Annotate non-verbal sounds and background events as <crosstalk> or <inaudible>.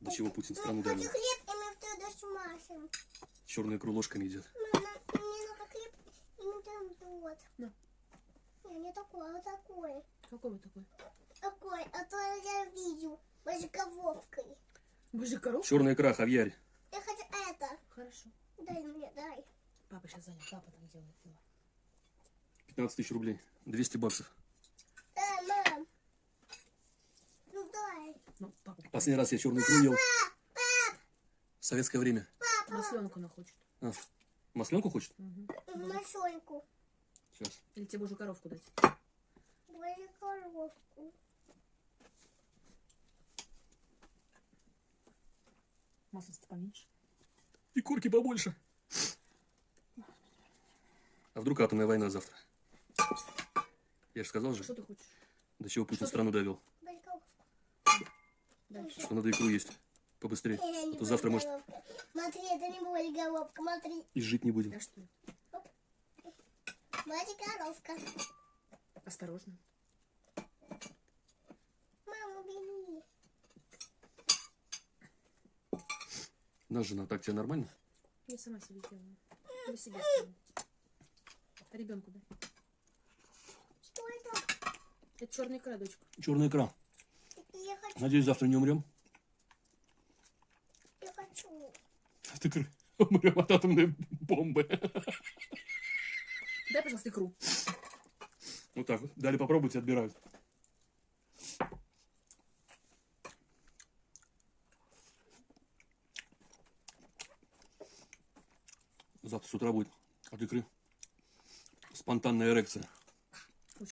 До чего Путин страну Мам, хочу довел. хлеб, и мы туда смажем. Черную икру ложками идет. Мама, мне нужно хлеб, и мы там вот. На. Не, не такой, а такой. Какой вы такой? Такой, а то я видел. Мозгововкой. Божий коров? Черная икра, Хавьярь. Я хочу это. Хорошо. Дай мне, дай. Папа сейчас занят. Папа там делает дела. 15 тысяч рублей. 200 баксов. Дай, мам. Ну дай. Ну, папа. Последний раз я черную икру ел. В советское время. Масленку она хочет. А, масленку хочет? Угу. Машоньку. Сейчас. Или тебе божью коровку дать? Дай коровку. Масло-то поменьше. И корки побольше. А вдруг атомная война завтра? Я же сказал же, Что ты хочешь? до чего Путин страну довел. Дальше. Что надо икру есть. Побыстрее. Не А то завтра, может. Смотри, это не будет головка. Смотри. и жить не будем. Да что? Смотри, коровка. Осторожно. Мама, бери. Наша жена, так тебе нормально? Я сама себе делаю. Себя оставлю. А ребенку дай. Что это? Это черная икра, дочка. Черная икра. Надеюсь, завтра не умрем. Я хочу. От икры. <laughs> Умрем от атомной бомбы. Дай, пожалуйста, икру. Вот так вот. Дали попробовать, отбирают. Завтра с утра будет от икры спонтанная эрекция.